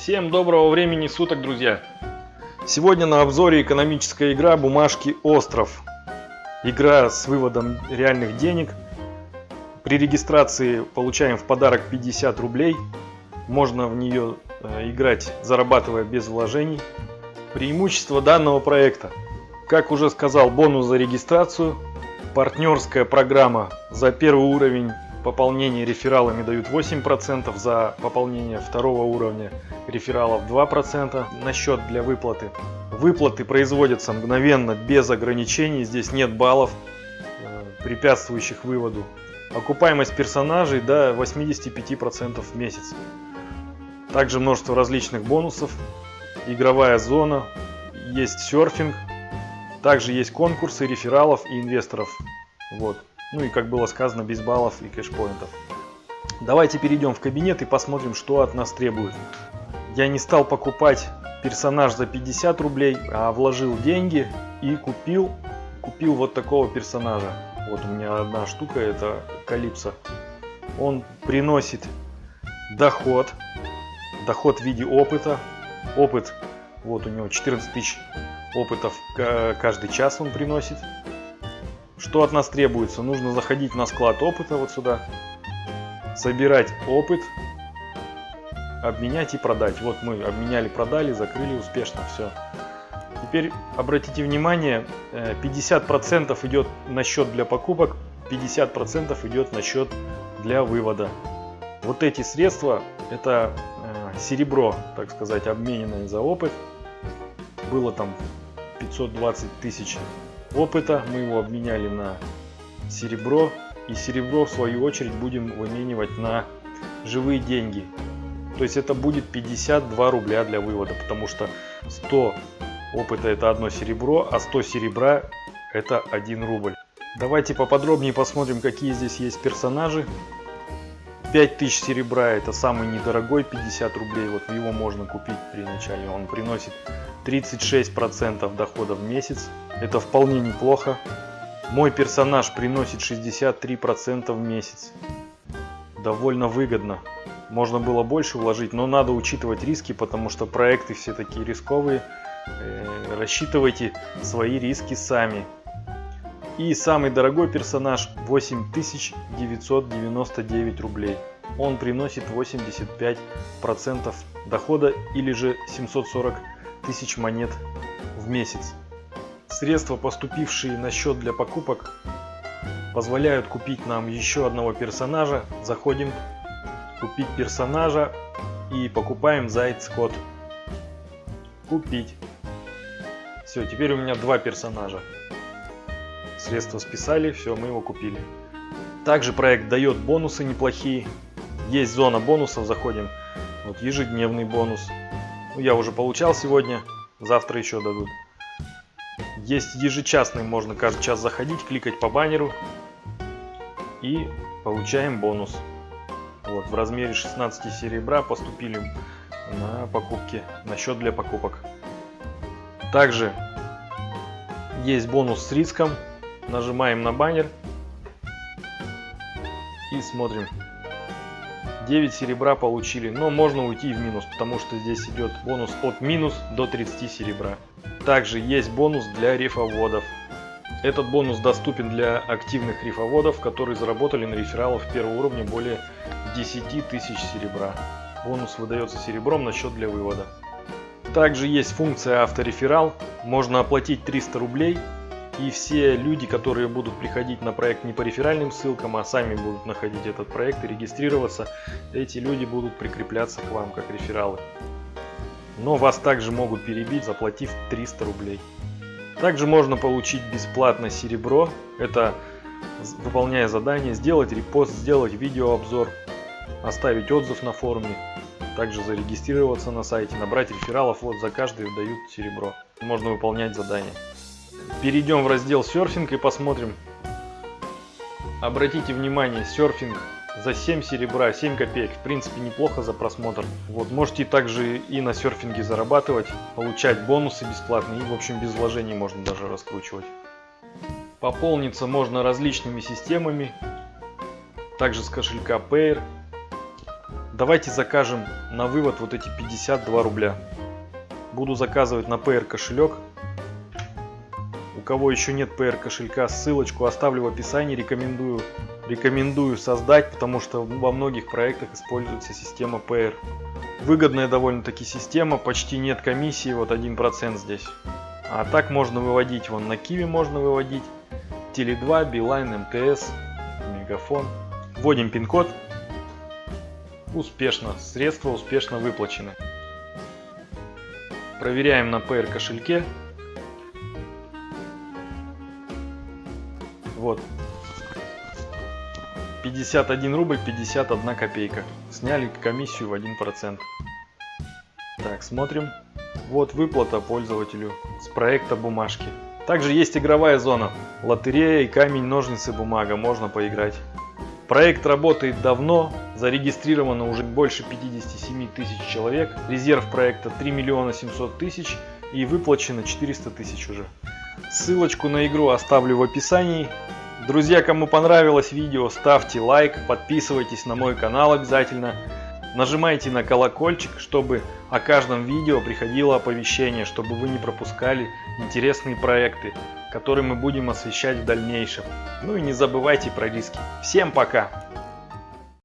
Всем доброго времени суток, друзья! Сегодня на обзоре экономическая игра «Бумажки Остров». Игра с выводом реальных денег. При регистрации получаем в подарок 50 рублей. Можно в нее э, играть, зарабатывая без вложений. Преимущество данного проекта. Как уже сказал, бонус за регистрацию. Партнерская программа за первый уровень пополнение рефералами дают 8%, за пополнение второго уровня рефералов 2% на счет для выплаты. Выплаты производятся мгновенно, без ограничений, здесь нет баллов, э, препятствующих выводу. Окупаемость персонажей до 85% в месяц. Также множество различных бонусов, игровая зона, есть серфинг, также есть конкурсы рефералов и инвесторов. Вот. Ну и как было сказано, без баллов и кэшпоинтов. Давайте перейдем в кабинет и посмотрим, что от нас требуют. Я не стал покупать персонаж за 50 рублей, а вложил деньги и купил, купил вот такого персонажа. Вот у меня одна штука, это Калипсо. Он приносит доход, доход в виде опыта. Опыт, вот у него 14 тысяч опытов каждый час он приносит. Что от нас требуется? Нужно заходить на склад опыта вот сюда, собирать опыт, обменять и продать. Вот мы обменяли, продали, закрыли успешно, все. Теперь обратите внимание, 50% э, идет на счет для покупок, 50% идет на счет для вывода. Вот эти средства, это э, серебро, так сказать, обмененное за опыт. Было там 520 тысяч опыта. Мы его обменяли на серебро. И серебро, в свою очередь, будем выменивать на живые деньги. То есть это будет 52 рубля для вывода, потому что 100 опыта это одно серебро, а 100 серебра это 1 рубль. Давайте поподробнее посмотрим, какие здесь есть персонажи. 5000 серебра это самый недорогой, 50 рублей. Вот его можно купить при начале. Он приносит 36% дохода в месяц. Это вполне неплохо. Мой персонаж приносит 63% в месяц. Довольно выгодно. Можно было больше вложить, но надо учитывать риски, потому что проекты все такие рисковые. Э, рассчитывайте свои риски сами. И самый дорогой персонаж 8999 рублей. Он приносит 85% дохода или же 740 тысяч монет в месяц. Средства, поступившие на счет для покупок, позволяют купить нам еще одного персонажа. Заходим, купить персонажа и покупаем заяц код. Купить. Все, теперь у меня два персонажа. Средства списали, все, мы его купили. Также проект дает бонусы неплохие. Есть зона бонусов, заходим. Вот ежедневный бонус. Я уже получал сегодня, завтра еще дадут. Есть ежечасный, можно каждый час заходить, кликать по баннеру. И получаем бонус. Вот, в размере 16 серебра поступили на покупки, на счет для покупок. Также есть бонус с риском Нажимаем на баннер и смотрим. 9 серебра получили, но можно уйти в минус, потому что здесь идет бонус от минус до 30 серебра. Также есть бонус для рифоводов. Этот бонус доступен для активных рифоводов, которые заработали на рефералов первого уровня более 10 тысяч серебра. Бонус выдается серебром на счет для вывода. Также есть функция автореферал. Можно оплатить 300 рублей и все люди, которые будут приходить на проект не по реферальным ссылкам, а сами будут находить этот проект и регистрироваться, эти люди будут прикрепляться к вам как рефералы. Но вас также могут перебить, заплатив 300 рублей. Также можно получить бесплатно серебро. Это выполняя задание, сделать репост, сделать видеообзор, оставить отзыв на форуме, также зарегистрироваться на сайте, набрать рефералов. Вот за каждый дают серебро. Можно выполнять задания. Перейдем в раздел серфинг и посмотрим. Обратите внимание, серфинг за 7 серебра, 7 копеек. В принципе, неплохо за просмотр. Вот, можете также и на серфинге зарабатывать, получать бонусы бесплатные. И, в общем, без вложений можно даже раскручивать. Пополниться можно различными системами. Также с кошелька Payer. Давайте закажем на вывод вот эти 52 рубля. Буду заказывать на PR кошелек. У кого еще нет PR кошелька, ссылочку оставлю в описании. Рекомендую, рекомендую создать, потому что во многих проектах используется система PR. Выгодная довольно-таки система, почти нет комиссии, вот 1% здесь. А так можно выводить, вон на Киви можно выводить, Теле2, Билайн, МТС, Мегафон. Вводим пин-код Успешно. Средства успешно выплачены. Проверяем на PR кошельке. Вот. 51 рубль 51 копейка. Сняли комиссию в 1%. Так, смотрим. Вот выплата пользователю с проекта бумажки. Также есть игровая зона. Лотерея и камень, ножницы, бумага. Можно поиграть. Проект работает давно, зарегистрировано уже больше 57 тысяч человек, резерв проекта 3 миллиона 700 тысяч и выплачено 400 тысяч уже. Ссылочку на игру оставлю в описании. Друзья, кому понравилось видео, ставьте лайк, подписывайтесь на мой канал обязательно. Нажимайте на колокольчик, чтобы о каждом видео приходило оповещение, чтобы вы не пропускали интересные проекты который мы будем освещать в дальнейшем. Ну и не забывайте про риски. Всем пока!